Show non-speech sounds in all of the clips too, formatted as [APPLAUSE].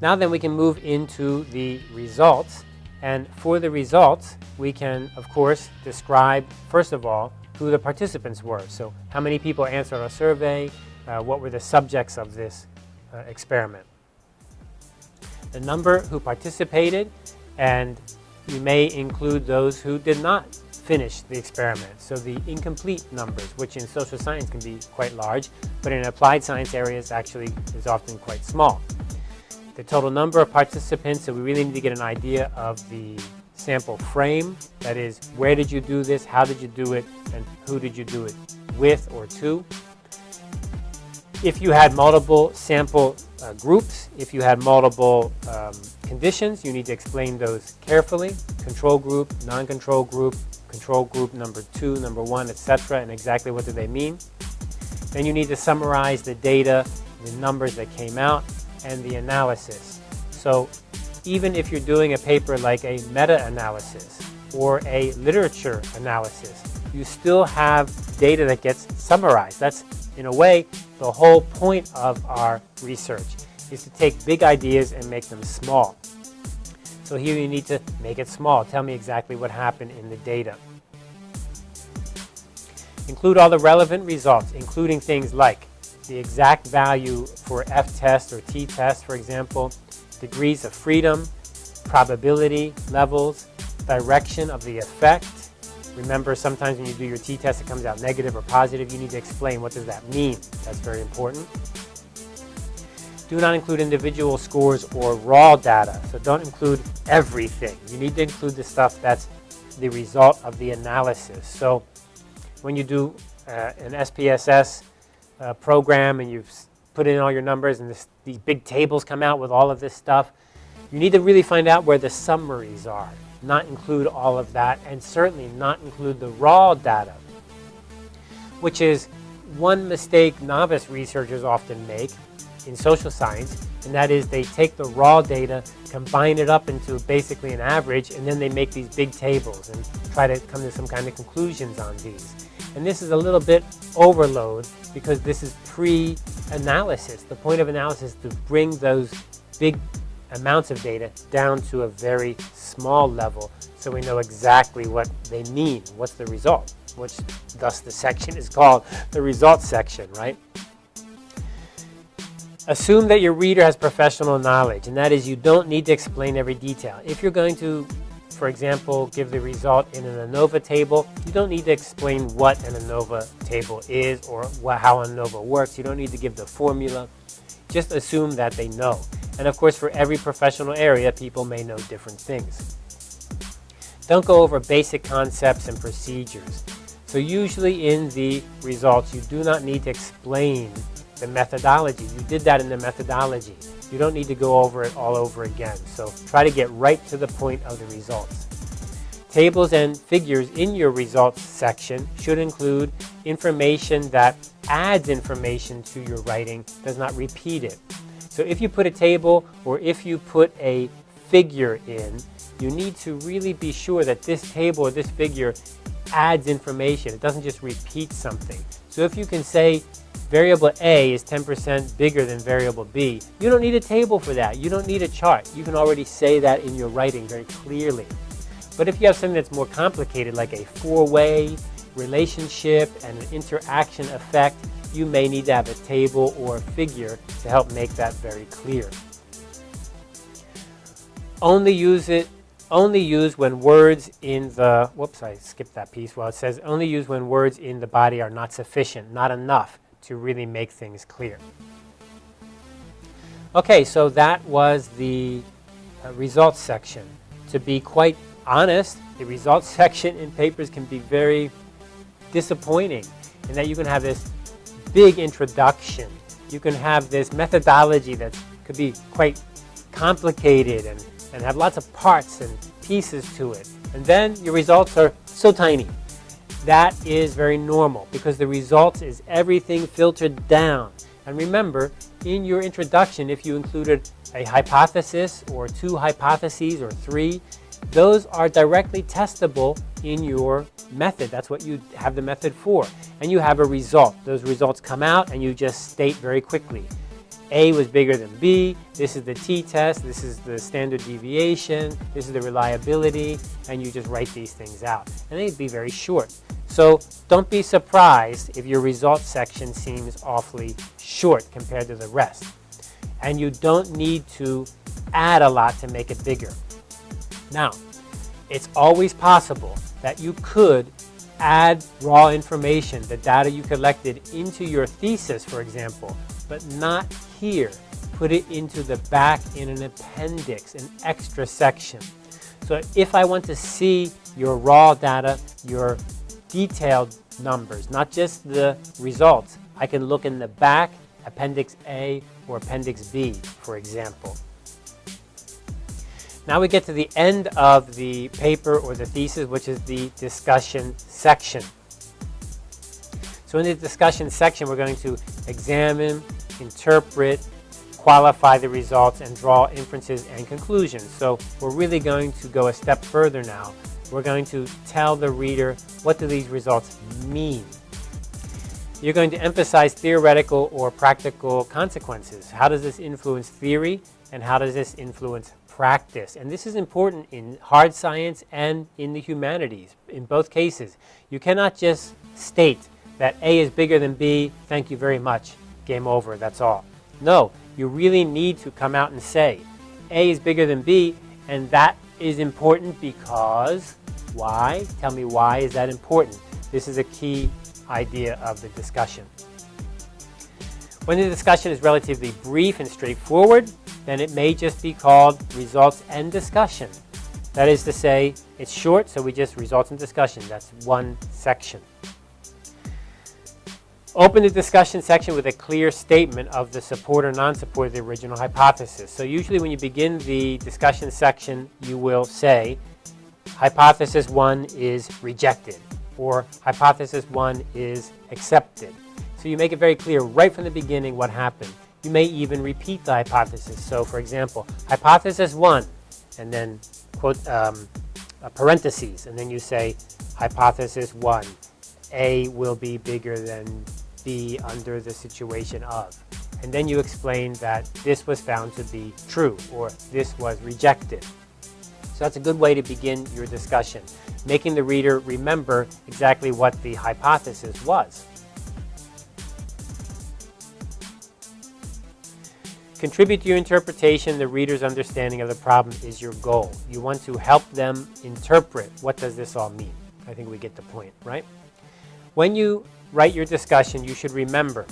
Now then we can move into the results. And for the results, we can, of course, describe, first of all, who the participants were. So how many people answered our survey, uh, what were the subjects of this uh, experiment. The number who participated, and you may include those who did not finish the experiment. So the incomplete numbers, which in social science can be quite large, but in applied science areas actually is often quite small. The total number of participants, so we really need to get an idea of the sample frame, that is, where did you do this, how did you do it, and who did you do it with or to. If you had multiple sample uh, groups, if you had multiple um, conditions, you need to explain those carefully. Control group, non-control group, control group number two, number one, etc., and exactly what do they mean. Then you need to summarize the data, the numbers that came out, and the analysis. So even if you're doing a paper like a meta-analysis or a literature analysis, you still have data that gets summarized. That's, in a way, the whole point of our research is to take big ideas and make them small. So here you need to make it small. Tell me exactly what happened in the data. Include all the relevant results, including things like the exact value for F-test or T-test, for example, degrees of freedom, probability levels, direction of the effect. Remember, sometimes when you do your t-test, it comes out negative or positive. You need to explain what does that mean. That's very important. Do not include individual scores or raw data. So don't include everything. You need to include the stuff that's the result of the analysis. So when you do uh, an SPSS uh, program and you've put in all your numbers and this, these big tables come out with all of this stuff, you need to really find out where the summaries are, not include all of that, and certainly not include the raw data, which is one mistake novice researchers often make in social science, and that is they take the raw data, combine it up into basically an average, and then they make these big tables and try to come to some kind of conclusions on these. And this is a little bit overload because this is pre-analysis. The point of analysis is to bring those big amounts of data down to a very small level so we know exactly what they mean, what's the result, which thus the section is called the results section, right? Assume that your reader has professional knowledge, and that is you don't need to explain every detail. If you're going to, for example, give the result in an ANOVA table, you don't need to explain what an ANOVA table is or how ANOVA works. You don't need to give the formula. Just assume that they know. And of course, for every professional area, people may know different things. Don't go over basic concepts and procedures. So usually in the results, you do not need to explain the methodology. You did that in the methodology. You don't need to go over it all over again. So try to get right to the point of the results. Tables and figures in your results section should include information that adds information to your writing, does not repeat it. So if you put a table or if you put a figure in, you need to really be sure that this table or this figure adds information. It doesn't just repeat something. So if you can say variable A is 10% bigger than variable B, you don't need a table for that. You don't need a chart. You can already say that in your writing very clearly. But if you have something that's more complicated, like a four-way relationship and an interaction effect, you may need to have a table or a figure to help make that very clear. Only use it only use when words in the, whoops, I skipped that piece. Well, it says only use when words in the body are not sufficient, not enough to really make things clear. Okay, so that was the uh, results section. To be quite honest, the results [LAUGHS] section in papers can be very disappointing in that you can have this big introduction. You can have this methodology that could be quite complicated and, and have lots of parts and pieces to it. And then your results are so tiny. That is very normal because the results is everything filtered down. And remember, in your introduction, if you included a hypothesis or two hypotheses or three, those are directly testable in your method. That's what you have the method for. And you have a result. Those results come out and you just state very quickly. A was bigger than B, this is the t-test, this is the standard deviation, this is the reliability, and you just write these things out. And they'd be very short. So don't be surprised if your results section seems awfully short compared to the rest. And you don't need to add a lot to make it bigger. Now, it's always possible that you could add raw information, the data you collected, into your thesis, for example, but not here. Put it into the back in an appendix, an extra section. So if I want to see your raw data, your detailed numbers, not just the results, I can look in the back, Appendix A or Appendix B, for example. Now we get to the end of the paper or the thesis, which is the discussion section. So in the discussion section, we're going to examine, interpret, qualify the results, and draw inferences and conclusions. So we're really going to go a step further now. We're going to tell the reader what do these results mean. You're going to emphasize theoretical or practical consequences. How does this influence theory and how does this influence practice. And this is important in hard science and in the humanities, in both cases. You cannot just state that A is bigger than B, thank you very much, game over, that's all. No, you really need to come out and say, A is bigger than B, and that is important because, why? Tell me why is that important? This is a key idea of the discussion. When the discussion is relatively brief and straightforward, then it may just be called results and discussion. That is to say, it's short, so we just results and discussion. That's one section. Open the discussion section with a clear statement of the support or non-support of the original hypothesis. So usually when you begin the discussion section, you will say, hypothesis one is rejected, or hypothesis one is accepted. So you make it very clear right from the beginning what happened. You may even repeat the hypothesis. So for example, hypothesis one, and then quote um, parentheses, and then you say hypothesis one, A will be bigger than B under the situation of. And then you explain that this was found to be true, or this was rejected. So that's a good way to begin your discussion, making the reader remember exactly what the hypothesis was. Contribute to your interpretation, the reader's understanding of the problem is your goal. You want to help them interpret what does this all mean. I think we get the point, right? When you write your discussion, you should remember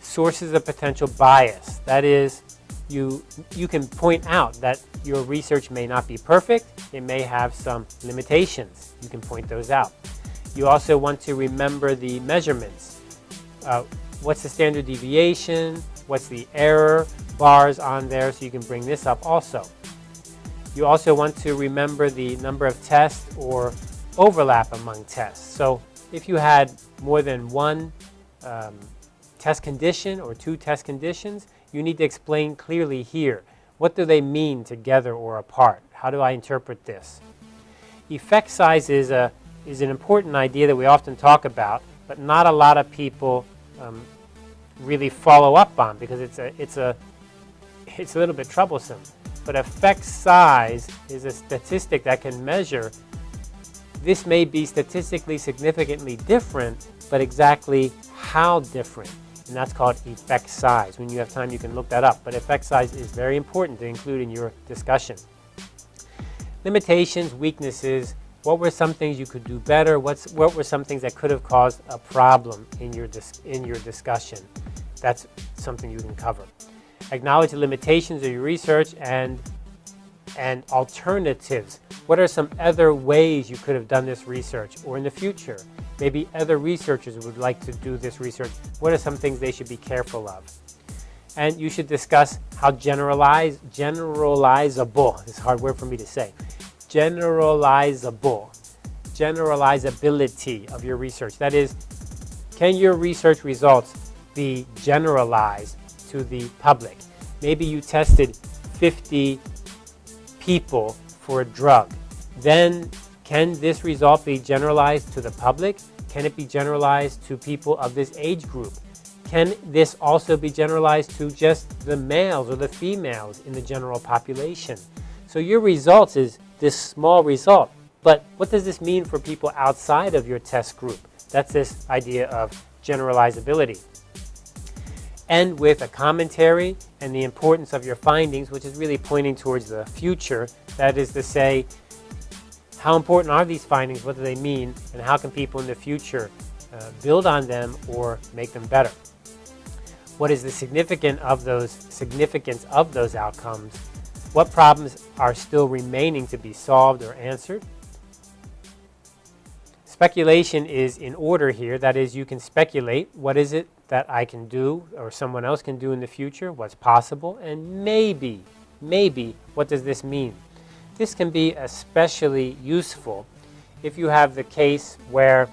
sources of potential bias. That is, you, you can point out that your research may not be perfect. It may have some limitations. You can point those out. You also want to remember the measurements. Uh, what's the standard deviation? What's the error? bars on there so you can bring this up also. You also want to remember the number of tests or overlap among tests. So if you had more than one um, test condition or two test conditions, you need to explain clearly here. What do they mean together or apart? How do I interpret this? Effect size is, a, is an important idea that we often talk about, but not a lot of people um, really follow up on because it's a, it's a it's a little bit troublesome. But effect size is a statistic that can measure this may be statistically significantly different, but exactly how different. And that's called effect size. When you have time, you can look that up. But effect size is very important to include in your discussion. Limitations, weaknesses, what were some things you could do better? What's, what were some things that could have caused a problem in your, in your discussion? That's something you can cover acknowledge the limitations of your research and, and alternatives. What are some other ways you could have done this research or in the future? Maybe other researchers would like to do this research. What are some things they should be careful of? And you should discuss how generalize, generalizable, it's a hard word for me to say, generalizable, generalizability of your research. That is, can your research results be generalized to the public. Maybe you tested 50 people for a drug. Then can this result be generalized to the public? Can it be generalized to people of this age group? Can this also be generalized to just the males or the females in the general population? So your results is this small result. But what does this mean for people outside of your test group? That's this idea of generalizability. End with a commentary and the importance of your findings, which is really pointing towards the future. That is to say, how important are these findings? What do they mean? And how can people in the future uh, build on them or make them better? What is the significance of those significance of those outcomes? What problems are still remaining to be solved or answered? Speculation is in order here. That is, you can speculate what is it that I can do or someone else can do in the future, what's possible, and maybe, maybe, what does this mean? This can be especially useful if you have the case where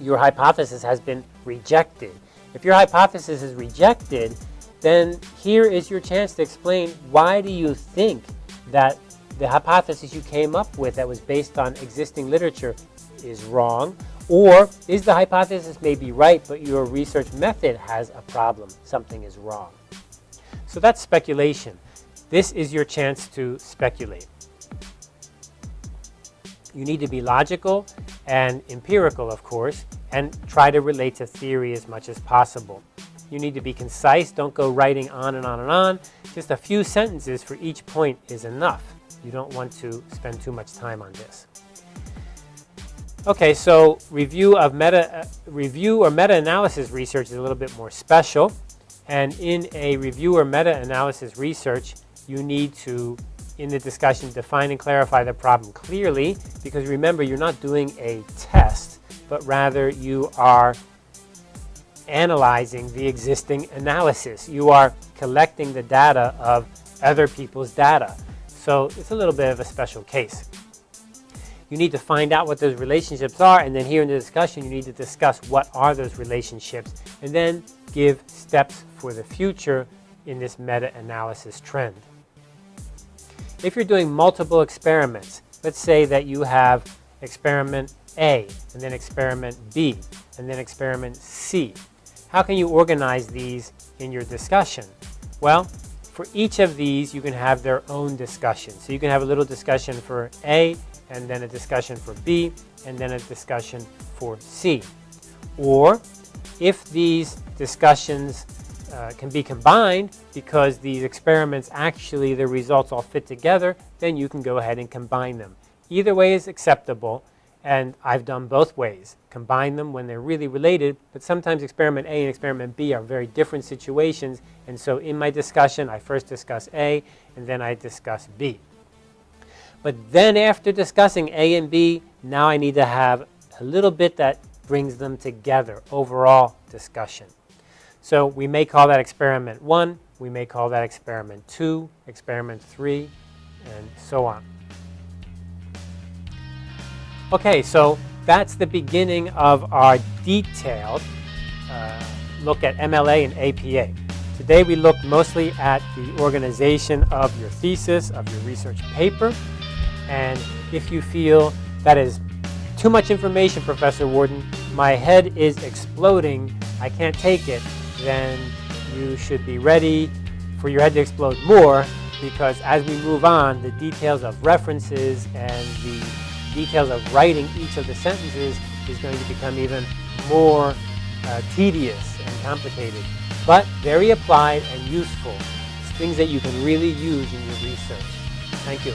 your hypothesis has been rejected. If your hypothesis is rejected, then here is your chance to explain why do you think that the hypothesis you came up with that was based on existing literature is wrong, or is the hypothesis may be right, but your research method has a problem, something is wrong. So that's speculation. This is your chance to speculate. You need to be logical and empirical, of course, and try to relate to theory as much as possible. You need to be concise. Don't go writing on and on and on. Just a few sentences for each point is enough. You don't want to spend too much time on this. Okay, so review of meta uh, review or meta-analysis research is a little bit more special. And in a review or meta-analysis research, you need to in the discussion, define and clarify the problem clearly, because remember, you're not doing a test, but rather you are analyzing the existing analysis. You are collecting the data of other people's data. So it's a little bit of a special case. You need to find out what those relationships are, and then here in the discussion, you need to discuss what are those relationships, and then give steps for the future in this meta-analysis trend. If you're doing multiple experiments, let's say that you have experiment A, and then experiment B, and then experiment C. How can you organize these in your discussion? Well, for each of these, you can have their own discussion. So you can have a little discussion for A, and then a discussion for B, and then a discussion for C. Or if these discussions uh, can be combined because these experiments actually the results all fit together, then you can go ahead and combine them. Either way is acceptable and I've done both ways. Combine them when they're really related, but sometimes experiment A and experiment B are very different situations and so in my discussion I first discuss A and then I discuss B. But then after discussing A and B, now I need to have a little bit that brings them together, overall discussion. So we may call that experiment one, we may call that experiment two, experiment three, and so on. Okay, so that's the beginning of our detailed uh, look at MLA and APA. Today we looked mostly at the organization of your thesis, of your research paper, and if you feel that is too much information, Professor Warden, my head is exploding, I can't take it, then you should be ready for your head to explode more because as we move on, the details of references and the details of writing each of the sentences is going to become even more uh, tedious and complicated, but very applied and useful. Things that you can really use in your research. Thank you.